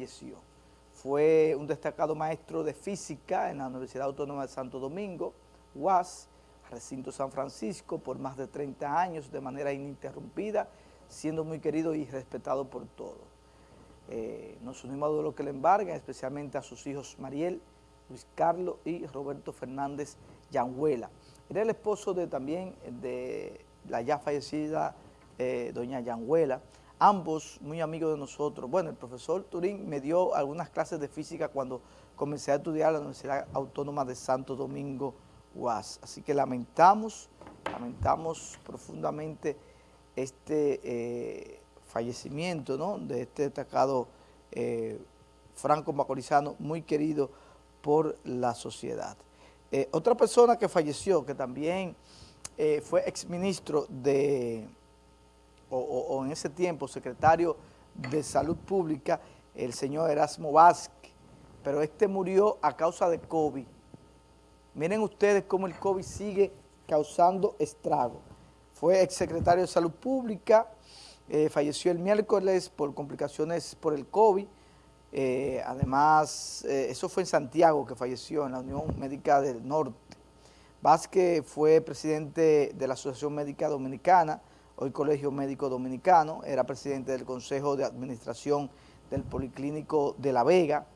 falleció. Fue un destacado maestro de física en la Universidad Autónoma de Santo Domingo, UAS, recinto San Francisco, por más de 30 años de manera ininterrumpida, siendo muy querido y respetado por todos. Eh, nos unimos a lo que le embarga, especialmente a sus hijos Mariel, Luis Carlos y Roberto Fernández Yanguela. Era el esposo de también de la ya fallecida eh, doña Yanguela, ambos muy amigos de nosotros. Bueno, el profesor Turín me dio algunas clases de física cuando comencé a estudiar en la Universidad Autónoma de Santo Domingo, UAS. Así que lamentamos, lamentamos profundamente este eh, fallecimiento ¿no? de este destacado eh, Franco Macorizano, muy querido por la sociedad. Eh, otra persona que falleció, que también fue exministro de, o, en ese tiempo secretario de Salud Pública, el señor Erasmo Vázquez, pero este murió a causa de COVID. Miren ustedes cómo el COVID sigue causando estrago. Fue exsecretario de Salud Pública, eh, falleció el miércoles por complicaciones por el COVID, eh, además, eh, eso fue en Santiago que falleció, en la Unión Médica del Norte. Vázquez fue presidente de la Asociación Médica Dominicana, hoy Colegio Médico Dominicano, era presidente del Consejo de Administración del Policlínico de La Vega.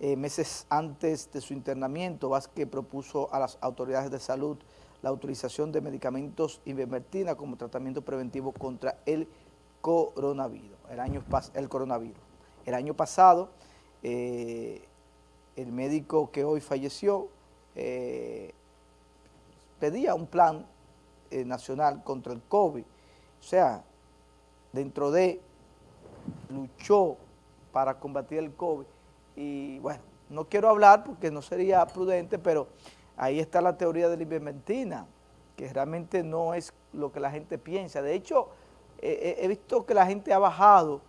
Eh, meses antes de su internamiento, Vázquez propuso a las autoridades de salud la utilización de medicamentos ivermectina como tratamiento preventivo contra el coronavirus, el, año, el coronavirus. El año pasado, eh, el médico que hoy falleció eh, pedía un plan nacional contra el COVID. O sea, dentro de, luchó para combatir el COVID. Y bueno, no quiero hablar porque no sería prudente, pero ahí está la teoría de la ivermectina, que realmente no es lo que la gente piensa. De hecho, he visto que la gente ha bajado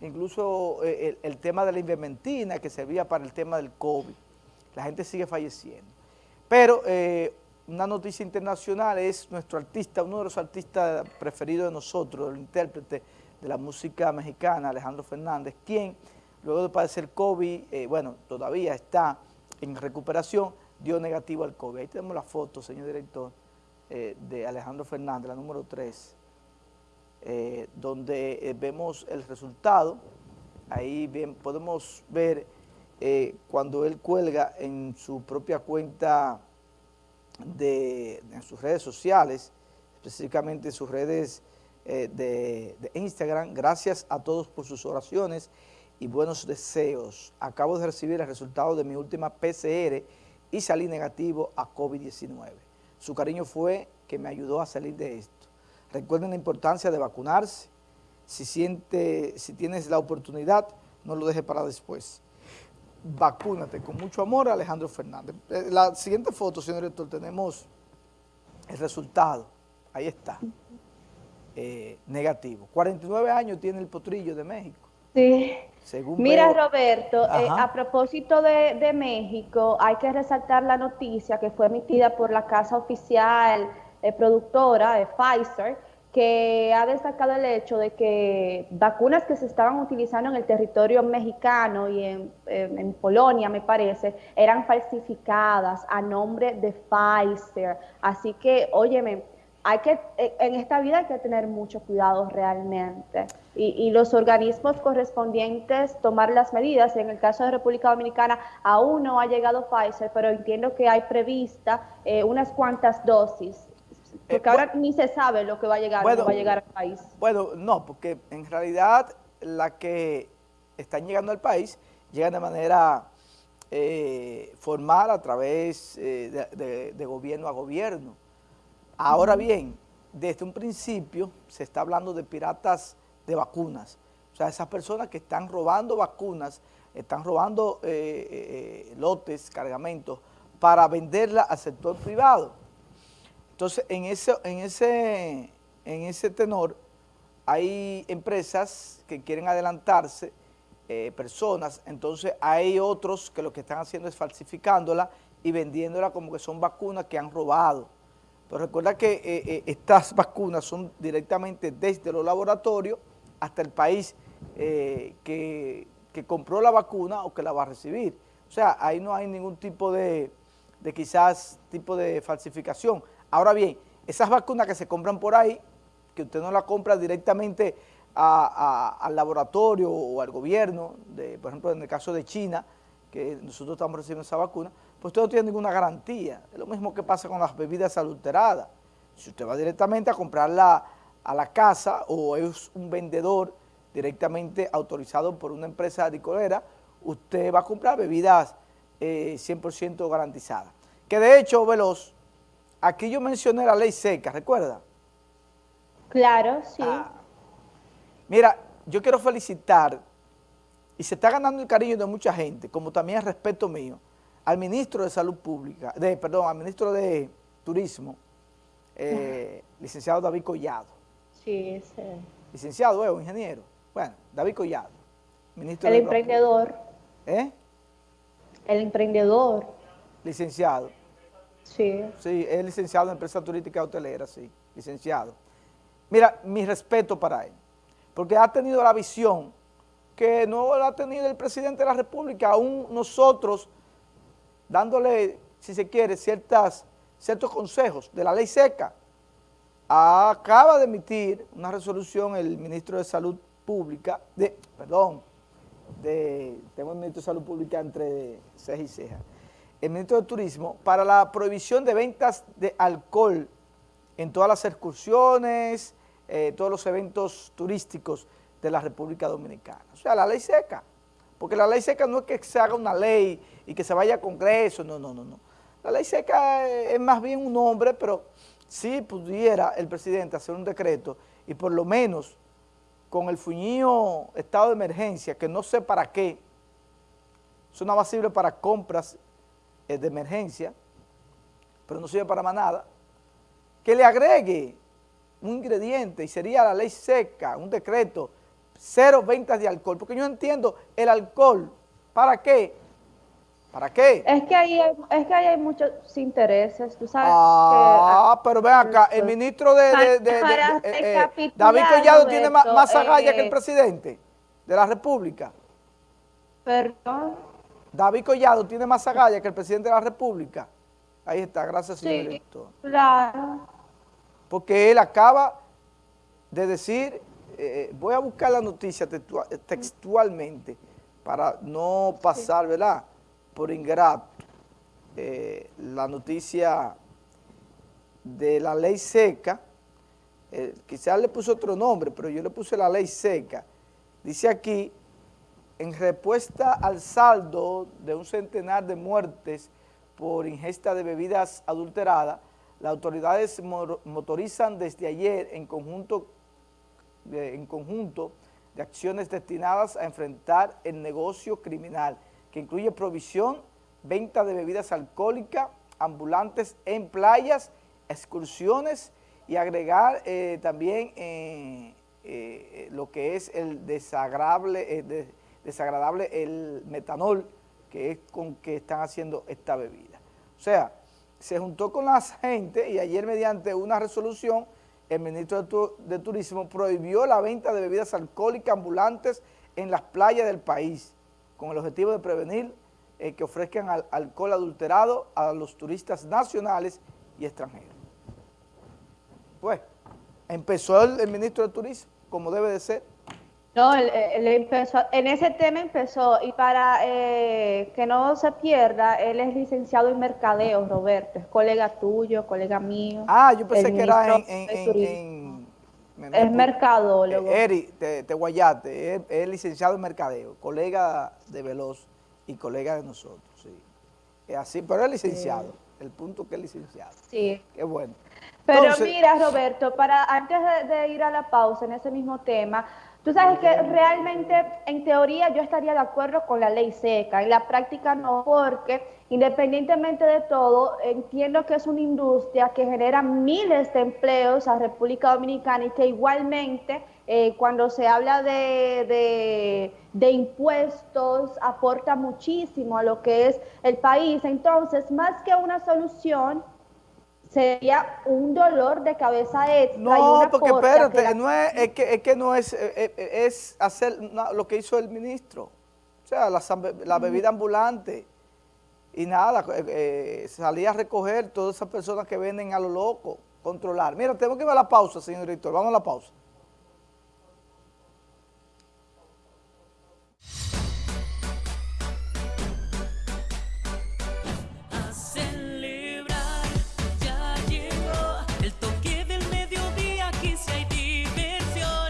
incluso eh, el, tema de la invermentina que servía para el tema del COVID. La gente sigue falleciendo. Pero eh, una noticia internacional es nuestro artista, uno de los artistas preferidos de nosotros, el intérprete de la música mexicana, Alejandro Fernández, quien luego de padecer COVID, eh, bueno, todavía está en recuperación, dio negativo al COVID. Ahí tenemos la foto, señor director, de Alejandro Fernández, la número 3. Eh, donde eh, vemos el resultado, ahí bien podemos ver eh, cuando él cuelga en su propia cuenta de, en sus redes sociales, específicamente en sus redes de, de Instagram, gracias a todos por sus oraciones y buenos deseos. Acabo de recibir el resultado de mi última PCR y salí negativo a COVID-19. Su cariño fue que me ayudó a salir de esto. Recuerden la importancia de vacunarse. Si, siente, si tienes la oportunidad, no lo dejes para después. Vacúnate con mucho amor, Alejandro Fernández. Eh, la siguiente foto, señor director, tenemos el resultado. Ahí está. Eh, negativo. 49 años tiene el potrillo de México. Sí. Mira, Roberto, eh, a propósito de, de, México, hay que resaltar la noticia que fue emitida por la Casa Oficial eh, productora, de Pfizer, que ha destacado el hecho de que vacunas que se estaban utilizando en el territorio mexicano y en, en, Polonia, me parece, eran falsificadas a nombre de Pfizer. Así que, óyeme, hay que, eh, en esta vida hay que tener mucho cuidado realmente y, y, los organismos correspondientes tomar las medidas. En el caso de República Dominicana aún no ha llegado Pfizer, pero entiendo que hay prevista eh, unas cuantas dosis porque eh, ahora ni se sabe lo que va a llegar, va a llegar al país. Bueno, no, porque en realidad la que están llegando al país llegan de manera eh, formal a través eh, de, gobierno a gobierno. Ahora bien, desde un principio se está hablando de piratas de vacunas. O sea, esas personas que están robando vacunas, están robando lotes, cargamentos, para venderla al sector privado. Entonces, en ese, en ese, en ese tenor, hay empresas que quieren adelantarse, eh, personas, entonces hay otros que lo que están haciendo es falsificándola y vendiéndola como que son vacunas que han robado. Pero recuerda que eh, eh, estas vacunas son directamente desde los laboratorios hasta el país que compró la vacuna o que la va a recibir. O sea, ahí no hay ningún tipo de quizás tipo de falsificación. Ahora bien, esas vacunas que se compran por ahí, que usted no la compra directamente al laboratorio o al gobierno, por ejemplo, en el caso de China, que nosotros estamos recibiendo esa vacuna, pues usted no tiene ninguna garantía. Es lo mismo que pasa con las bebidas adulteradas. Si usted va directamente a comprarla a la casa o es un vendedor directamente autorizado por una empresa adicolera, usted va a comprar bebidas 100% eh, garantizadas. Que de hecho, Veloz, aquí yo mencioné la ley seca, ¿recuerda? Claro, sí. Ah. mira, yo quiero felicitar, y se está ganando el cariño de mucha gente, como también el respeto mío, al ministro de Salud Pública, de, perdón, al ministro de Turismo, eh, licenciado David Collado. Sí, sí. Licenciado, ¿eh? ingeniero. Bueno, David Collado. Ministro el emprendedor. ¿Eh? El emprendedor. Licenciado. Sí. Es licenciado en empresa turística hotelera, sí, licenciado. Mira, mi respeto para él, porque ha tenido la visión que no la ha tenido el presidente de la República, aún nosotros dándole, si se quiere, ciertas, ciertos consejos de la ley seca. Acaba de emitir una resolución el ministro de Salud Pública, de, perdón, de, tengo el ministro de Salud Pública entre ceja y ceja, el ministro de Turismo, para la prohibición de ventas de alcohol en todas las excursiones, eh, todos los eventos turísticos de la República Dominicana. O sea, la ley seca, porque la ley seca no es que se haga una ley y que se vaya a Congreso, no, no, no, no. La ley seca es más bien un nombre, pero si pudiera el presidente hacer un decreto y por lo menos con el fuñío estado de emergencia, que no sé para qué, eso no va para compras de emergencia, pero no sirve para más nada, que le agregue un ingrediente y sería la ley seca, un decreto, cero ventas de alcohol, porque yo entiendo el alcohol, ¿para qué? ¿Para qué? Es que ahí hay, es que ahí hay muchos intereses, tú sabes. Ah, pero ven acá, el ministro de, eh, eh, David Collado tiene más, más agallas que el eh, presidente de la República. Perdón. David Collado tiene más agallas que el presidente de la República. Ahí está, gracias señor sí, claro. Porque él acaba de decir, voy a buscar la noticia textualmente para no pasar, ¿verdad?, por ingrato eh, la noticia de la ley seca, eh, quizás le puso otro nombre, pero yo le puse la ley seca. Dice aquí, en respuesta al saldo de un centenar de muertes por ingesta de bebidas adulteradas, las autoridades motorizan desde ayer en conjunto, en conjunto de acciones destinadas a enfrentar el negocio criminal que incluye provisión, venta de bebidas alcohólicas, ambulantes en playas, excursiones y agregar eh, también eh, eh, lo que es el desagradable, desagradable, el metanol, que es con que están haciendo esta bebida. O sea, se juntó con la gente y ayer mediante una resolución el ministro de Turismo prohibió la venta de bebidas alcohólicas ambulantes en las playas del país con el objetivo de prevenir eh, que ofrezcan alcohol adulterado a los turistas nacionales y extranjeros. Pues, empezó el, ministro de Turismo, como debe de ser. No, él, empezó, en ese tema empezó, y para eh, que no se pierda, él es licenciado en mercadeo, Roberto, es colega tuyo, colega mío. Ah, yo pensé que era en es mercadólogo. Eh, Eri, te, guayate, es, licenciado en mercadeo, colega de Veloz y colega de nosotros, sí. Es así, pero es licenciado, el punto que es licenciado. Sí. Qué bueno. Pero mira, Roberto, para antes de ir a la pausa en ese mismo tema, Tú sabes que realmente, en teoría, yo estaría de acuerdo con la ley seca, en la práctica no, porque independientemente de todo, entiendo que es una industria que genera miles de empleos a República Dominicana y que igualmente eh, cuando se habla de, de impuestos aporta muchísimo a lo que es el país. Entonces, más que una solución, sería un dolor de cabeza extra. No, porque espérate, no es, es, que, es que no es, eh, eh, es, hacer lo que hizo el ministro. sea, la, bebida ambulante, y nada, eh, eh a recoger todas esas personas que venden a lo loco, controlar. Mira, tenemos que ir a la pausa, señor director, vamos a la pausa.